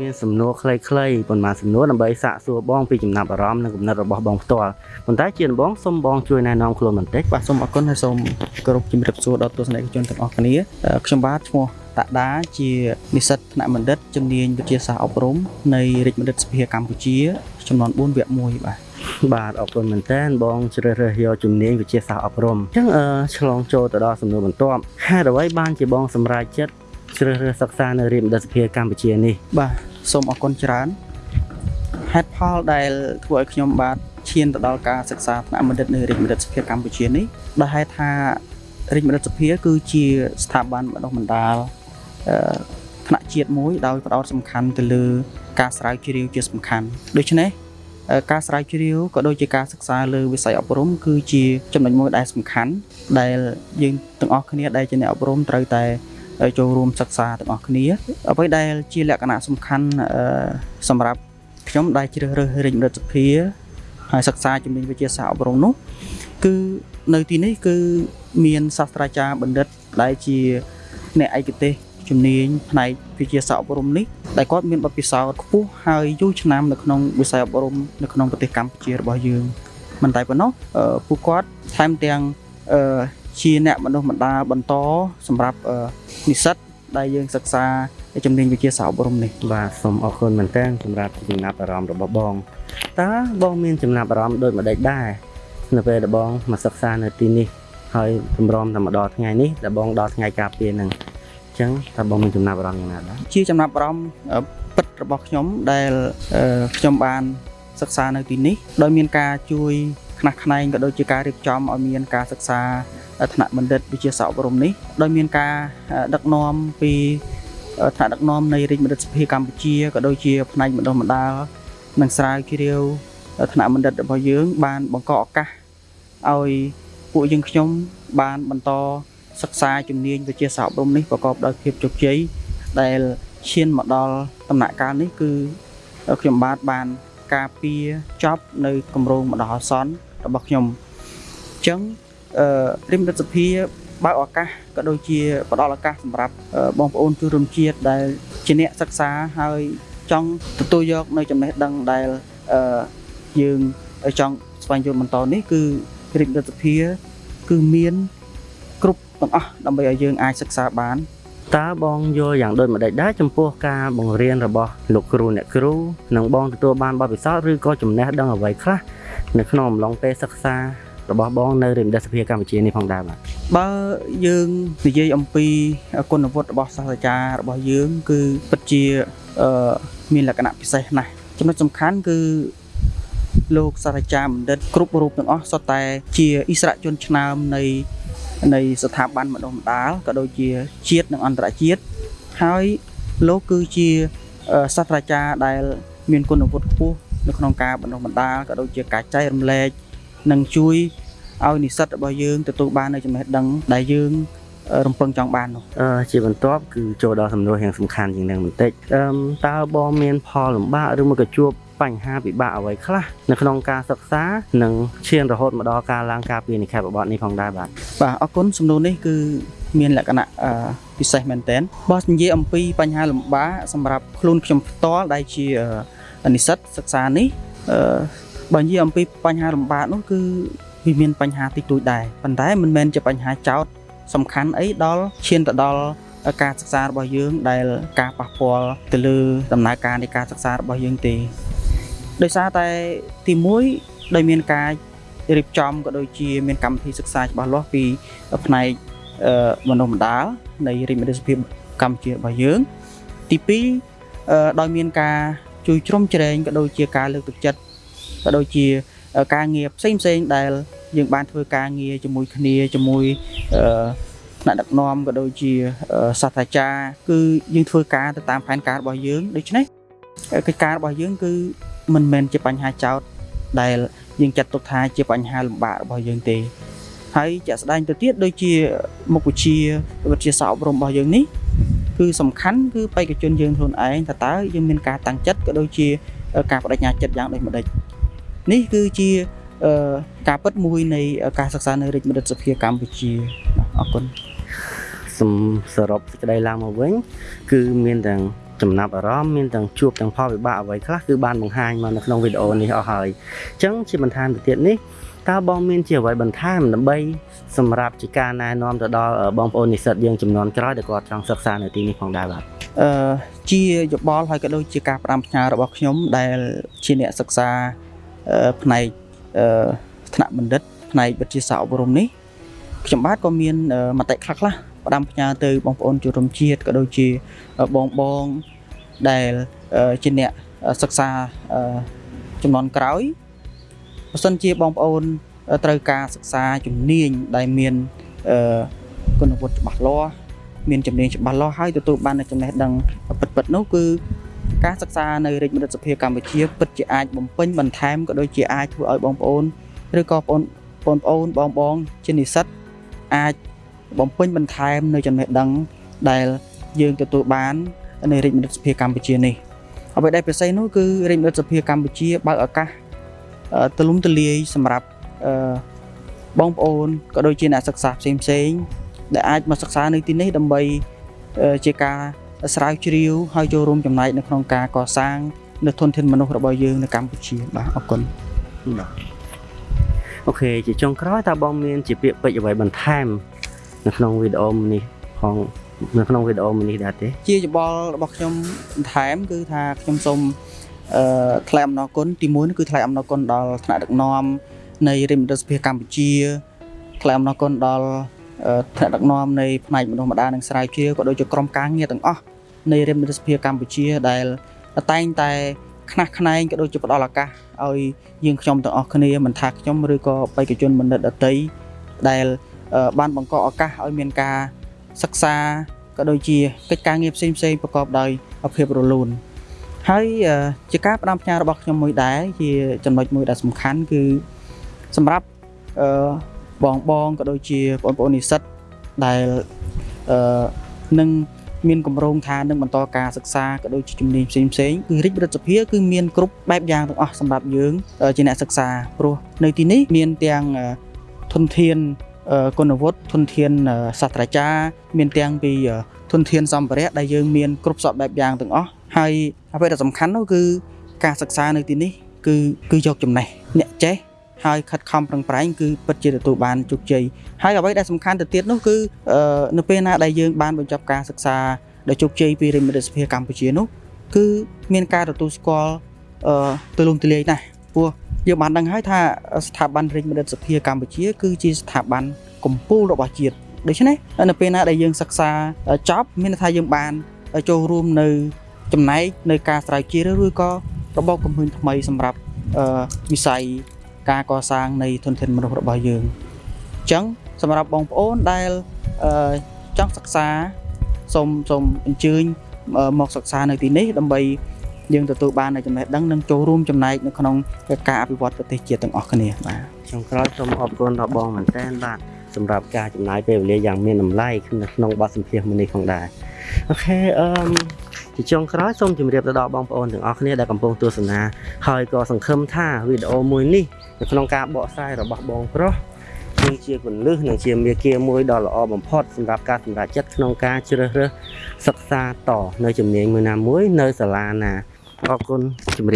មានសំណួរខ្លីៗប៉ុន្មានសំណួរដើម្បីសាកសួរបងពីចំណាប់អារម្មណ៍និងគំនិតរបស់បងផ្ទាល់ប៉ុន្តែជាដំបូងសូមបងជួយណែនាំខ្លួនបន្តិចបាទសូមអរគុណហើយសូមគោរពជំរាបសួរដល់ទស្សនិកជនទាំងអស់គ្នាអឺខ្ញុំបាទឈ្មោះតាក់ដាជានិស្សិតថ្នាក់បណ្ឌិតជំនាញវិទ្យាសាស្ត្រអប់រំនៃរាជបណ្ឌិតសភាកម្ពុជាចំនួន4វគ្គ1បាទបាទអរគុណមែនតើបងជ្រើសរើសយកជំនាញវិទ្យាសាស្ត្រអប់រំអញ្ចឹងអឺឆ្លងចូលទៅដល់សំណួរបន្ទាប់ហេតុអ្វីបានជាបងសម្រេចចិត្តជ្រើសរើសសិក្សានៅរាជបណ្ឌិតសភាកម្ពុជានេះបាទ សូមអរគុណច្រើនហេតុផលដែលធ្វើឲ្យខ្ញុំបាទឈានទៅដល់ការសិក្សាថ្នាក់បណ្ឌិតនៅរាជបណ្ឌិតសភាកម្ពុជានេះដោយហេតុថារាជបណ្ឌិតសភាគឺជាស្ថាប័នបណ្ដុះបណ្ដាលអឺថ្នាក់ជាតិមួយដោយផ្ដោតសំខាន់ទៅលើការស្រាវជ្រាវជាសំខាន់ដូច្នេះអឺការស្រាវជ្រាវក៏ដូចជាការសិក្សាលើវិស័យអប់រំគឺជាចំណុចមួយដែលសំខាន់ដែលយើងទាំងអស់គ្នាដែលជាអ្នកអប់រំត្រូវតែ ចូលរួមសិក្សាទាំងអស់គ្នាអ្វីដែលជាលក្ខណៈសំខាន់អឺសម្រាប់ខ្ញុំដែលជ្រើសរើសរាជរដ្ឋសភាហើយសិក្សាជំនាញវិទ្យាសាស្ត្រអប់រំនោះគឺនៅទីនេះគឺមានសាស្ត្រាចារ្យបណ្ឌិតដែលជាអ្នកឯកទេសជំនាញផ្នែកវិទ្យាសាស្ត្រអប់រំនេះដែលគាត់មានបទពិសោធន៍ខ្ពស់ហើយយូរឆ្នាំនៅក្នុងវិស័យអប់រំនៅក្នុងប្រទេសកម្ពុជារបស់យើងមិនតែប៉ុណ្ណោះអឺពួកគាត់ថែមទាំងអឺ ជាអ្នកបណ្ដុះបណ្ដាលបន្តសម្រាប់អឺនិស្សិតដែលយើងសិក្សាជំនាញវិទ្យាសាស្ត្រអប់រំនេះបាទសូមអរគុណមែនតើសម្រាប់ចំណាប់អារម្មណ៍របស់បងតើបងមានចំណាប់អារម្មណ៍ដូចម្ដេចដែរនៅពេលដែលបងមកសិក្សានៅទីនេះហើយតម្រាំតែមកដល់ថ្ងៃនេះដែលបងដល់ថ្ងៃការពារហ្នឹងអញ្ចឹងតើបងមានចំណាប់អារម្មណ៍យ៉ាងណាដែរជាចំណាប់អារម្មណ៍អឺពិតរបស់ខ្ញុំដែលអឺខ្ញុំបានសិក្សានៅទីនេះដោយមានការជួយ ខ្នះខ្នែងក៏ដូចជាការរៀបចំឲ្យមានការសិក្សាថ្នាក់បណ្ឌិតវិទ្យាសាស្ត្រអប់រំនេះដោយមានការអឺដឹកនាំពីអឺថ្នាក់ដឹកនាំនៃរាជបណ្ឌិតសភាកម្ពុជាក៏ដូចជាផ្នែកបណ្ដុះបណ្ដាលនិងស្រាវជ្រាវថ្នាក់បណ្ឌិតរបស់យើង បានបង្កឱកាសឲ្យពួកយើងខ្ញុំបានបន្តសិក្សាជំនាញវិទ្យាសាស្ត្រអប់រំនេះប្រកបដោយភាពជោគជ័យដែលឈានមកដល់ដំណាក់កាលនេះគឺខ្ញុំបាទបានការពារចប់នៅគម្រោងម្ដងអាសន្ន របស់ខ្ញុំអញ្ចឹងអឺរិមរដ្ឋសភាបើកឱកាសក៏ដូចជាផ្ដល់ឱកាសសម្រាប់អឺបងប្អូនជនរួមជាតិដែលជាអ្នកសិក្សាហើយចង់ទទួលយកនៅចំណេះដឹងដែលអឺយើងចង់ស្វែងយល់បន្តនេះគឺរិមរដ្ឋសភាគឺមានគ្រប់ទាំងអស់ដើម្បីឲ្យយើងអាចសិក្សាបានតើបងយល់យ៉ាងដូចម្ដេចដែរចំពោះការបង្រៀនរបស់លោកគ្រូអ្នកគ្រូនិងបងទទួលបានបទពិសោធន៍ឬក៏ចំណេះដឹងអ្វីខ្លះ នៅក្នុងអំឡុងពេលសិក្សារបស់បងនៅរាជបណ្ឌិតសភាកម្ពុជានេះផងដែរបាទបើយើងនិយាយអំពីគុណវុឌ្ឍិរបស់សាស្ត្រាចារ្យរបស់យើង គឺពិតជាអឺមានលក្ខណៈពិសេសណាស់ចំណុចសំខាន់គឺលោកសាស្ត្រាចារ្យបណ្ឌិតគ្រប់រូបទាំងអស់សុទ្ធតែជាអិសរាជជនឆ្នើមនៃនៃស្ថាប័នបណ្ដុះបណ្ដាលក៏ដូចជាជាតិនិងអន្តរជាតិហើយលោកគឺជាអឺសាស្ត្រាចារ្យដែល មានគុណវុឌ្ឍិខ្ពស់ នៅក្នុងការបណ្ដុះបណ្ដាលក៏ដូចជាការចែករំលែកនិងជួយឲ្យនិស្សិតរបស់យើងទទួលបាននូវចំណេះដឹងដែលយើងអឺរំពឹងចង់បាននោះអឺជាបន្ទាប់គឺចូលដល់សំណួរយ៉ាងសំខាន់ជាងនេះបន្តិចអឺតើបងមានផលលំបាកឬមួយក៏ជួបបញ្ហាពិបាកអ្វីខ្លះនៅក្នុងការសិក្សានិងឈានរហូតមកដល់ការឡើងការពារនិក្ខេបបទនេះផងដែរបាទបាទអរគុណសំណួរនេះគឺមានលក្ខណៈអឺពិសេសមែនទែនបើនិយាយអំពីបញ្ហាលំបាកសម្រាប់ខ្លួនខ្ញុំផ្ទាល់ដែលជាអឺ និស្សិតសិក្សានេះអឺបើនិយាយអំពីបញ្ហាលំបាកនោះគឺវាមានបញ្ហាតិចតួចដែរប៉ុន្តែមិនមែនជាបញ្ហាចោតសំខាន់អីដល់ឈានទៅដល់ការសិក្សារបស់យើង ដែលការប៉ះពាល់ទៅលើដំណើរការនៃការសិក្សារបស់យើងទេដោយសារតែទី1ដោយមានការរៀបចំក៏ដូចជាមានកម្មវិធីសិក្សាច្បាស់លាស់ពីផ្នែកអឺបណ្ដុះបណ្ដាលនៃរាជមន្ត្រីសភាកម្ពុជារបស់យើង ទី2អឺដោយមានការ ជួយជ្រោមជ្រែងក៏ដូចជាការលើកទឹកចិត្តក៏ដូចជាការងារផ្សេងផ្សេងៗដែល យើងបានធ្វើការងារជាមួយគ្នាជាមួយអឺថ្នាក់ដឹកនាំក៏ដូចជាអឺសាស្ត្រាចារ្យគឺយើងធ្វើការទៅតាមផែនការរបស់យើងដូច្នេះកិច្ចការរបស់យើងគឺមិនមែនជាបញ្ហាចោតដែលយើងចាត់ទុកថាជាបញ្ហាលំបាករបស់យើងទេហើយជាក់ស្ដែងទៅទៀតដូចជាមុខវិជ្ជាវិទ្យាសាស្ត្រអប់រំរបស់យើងនេះ គឺសំខាន់គឺបេក្ខជនយើងខ្លួនឯងថាតើយើងមានការតាំងចិត្តក៏ដូចជាការបដិញ្ញាចិត្តយ៉ាងដូចម្ដេចនេះគឺជាអឺការពិតមួយនៃការសិក្សានៅរាជបណ្ឌិតសភាកម្ពុជាអរគុណសំសរុបសេចក្តីឡើងមកវិញ គឺមានទាំងចំណាប់អារម្មណ៍មានទាំងជួបទាំងផលវិបាកអ្វីខ្លះគឺបានបង្ហាញមកនៅក្នុងវីដេអូនេះអស់ហើយអញ្ចឹងជាបន្ថែមទៅទៀតនេះ តើបងមានជាអ្វីបន្ថែមដើម្បីសម្រាប់ជាការណែនាំទៅដល់បងប្អូននិស្សិតយើងចំនួនក្រោយដែលគាត់ចង់សិក្សានៅទីនេះផងដែរបាទអឺជាយោបល់ហើយក៏ដូចជាការផ្ដាំផ្ញើរបស់ខ្ញុំដែលជាអ្នកសិក្សាអឺផ្នែកអឺថ្នាក់បណ្ឌិតផ្នែកវិទ្យាសាស្ត្រអប់រំនេះខ្ញុំបាទក៏មានអឺមតិខ្លះខ្លះៗផ្ដាំផ្ញើទៅបងប្អូនជនរួមជាតិក៏ដូចជាបងបងដែលអឺជាអ្នកសិក្សាអឺចំនួនក្រោយ បើសិនជាបងប្អូនត្រូវការសិក្សាជំនាញដែលមានអឺគុណវុឌ្ឍិច្បាស់លាស់មានជំនាញច្បាស់លាស់ហើយទទួលបាននូវចំណេះដឹងពិតៗនោះគឺការសិក្សានៅរាជមន្ត្រីសភាកម្ពុជាពិតជាអាចបំពេញបន្ថែមក៏ដូចជាអាចធ្វើឲ្យបងប្អូនឬក៏បងបងប្អូនបងបងជានិស្សិតអាចបំពេញបន្ថែមនៅចំណេះដឹងដែលយើងទទួលបាននៅរាជមន្ត្រីសភាកម្ពុជានេះអ្វីដែលពិសេសនោះគឺរាជមន្ត្រីសភាកម្ពុជាបើកឱកាសអឺ ទូលំទូលាយសម្រាប់អឺបងប្អូនក៏ដូចជាអ្នកសិក្សាផ្សេងផ្សេងៗដែលអាចមកសិក្សានៅទីនេះដើម្បីអឺជាការស្រាវជ្រាវហើយចូលរួមចំណែកនៅក្នុងការកសាងនៅធនធានមនុស្សរបស់យើងនៅកម្ពុជាបាទអរគុណអូខេជាចុងក្រោយតើបងមានជាពាក្យពេចន៍អ្វីបន្ថែមនៅក្នុងវីដេអូនេះផងនៅក្នុងវីដេអូនេះដែរទេ ជាយោបល់របស់ខ្ញុំបន្ថែមគឺថាខ្ញុំសូម អឺថ្លែងអំណរគុណទីមួយនោះគឺថ្លែងអំណរគុណដល់ថ្នាក់ដឹកនាំនៃរាជមន្ត្រីសភាកម្ពុជាថ្លែងអំណរគុណដល់អឺថ្នាក់ដឹកនាំនៃផ្នែកមនុស្សម្ដានិងស្រាវជ្រាវក៏ដូចជាក្រុមការងារទាំងអស់នៃរាជមន្ត្រីសភាកម្ពុជាដែលតែងតែខ្នះខ្នែងក៏ដូចជាផ្ដល់ឱកាសឲ្យយើងខ្ញុំទាំងអស់គ្នាមិនថាខ្ញុំឬក៏បេក្ខជនបណ្ឌិតដតីដែលអឺបានបង្កឱកាសឲ្យមានការសិក្សាក៏ដូចជាកិច្ចការងារផ្សេងផ្សេងៗប្រកបដោយភាពរលូន ហើយអឺជាការផ្ដាំផ្ញើរបស់ខ្ញុំមួយដែរជាចំណុចមួយដែលសំខាន់គឺសម្រាប់អឺបងបងក៏ដូចជាបងប្អូននិស្សិតដែលអឺនឹងមានកម្រងថានឹងបន្តការសិក្សាក៏ដូចជាជំនាញផ្សេងផ្សេងៗគឺរាជរដ្ឋសភាគឺមានគ្រប់បែបយ៉ាងទាំងអស់សម្រាប់យើងអឺជាអ្នកសិក្សាព្រោះនៅទីនេះមានទាំងអឺធនធានអឺគុណវុឌ្ឍិធនធានអឺសាស្ត្រាចារ្យមានទាំងពីអឺ ធនធានសម្ភារៈដែលយើងមានគ្រប់សពបែបយ៉ាងទាំងអស់ហើយអ្វីដែលសំខាន់នោះគឺការសិក្សានៅទីនេះគឺគឺយកចំណេះអ្នកចេះហើយខិតខំប្រឹងប្រែងគឺពិតជាទទួលបានជោគជ័យហើយអ្វីដែលសំខាន់ទៅទៀតនោះគឺអឺនៅពេលណាដែលយើងបានបញ្ចប់ការសិក្សាដោយជោគជ័យពីរាជមន្ត្រីសភាកម្ពុជានោះគឺមានការទទួលស្គាល់អឺទូលំទូលាយណាស់ព្រោះយើងបានដឹងហើយថាស្ថាប័នរាជមន្ត្រីសភាកម្ពុជា គឺជាស្ថាប័នកម្ពុជារបស់ជាតិ ដូច្នេះនៅពេលណាដែលយើងសិក្សាចប់មានន័យថាយើងបានចូលរួមនៅចំណែកនៅការស្រាវជ្រាវឬក៏របបកំហឹងថ្មីសម្រាប់អឺវិស័យការកសាងនៃធនធានមនុស្សរបស់យើងអញ្ចឹងសម្រាប់បងប្អូនដែលអឺចង់សិក្សាសូមសូមអញ្ជើញអឺមកសិក្សានៅទីនេះដើម្បីយើងទទួលបាននូវចំណេះដឹងនិងចូលរួមចំណែកនៅក្នុងការអភិវឌ្ឍប្រទេសជាតិទាំងអស់គ្នាបាទចុងក្រោយសូមអរគុណដល់បងមែនតើបាទ សម្រាប់ការចំណាយពេលវេលាយ៉ាងមានតម្លៃនៅក្នុងបទសម្ភាសន៍មួយនេះផងដែរអូខេអឺមជាចុងក្រោយសូមជម្រាបទៅដល់បងប្អូនទាំងអស់គ្នាដែលកំពុងទស្សនាហើយក៏សង្ឃឹមថាវីដេអូមួយនេះនៅក្នុងការបកស្រាយរបស់បងប្រុសនឹងជាគន្លឹះនិងជាមាគ៌ាមួយដ៏ល្អបំផុតសម្រាប់ការសម្រេចចិត្តក្នុងការជ្រើសរើសសិក្សាតនៅជំនាញមួយណាមួយនៅសាលាណាអរគុណជម្រាប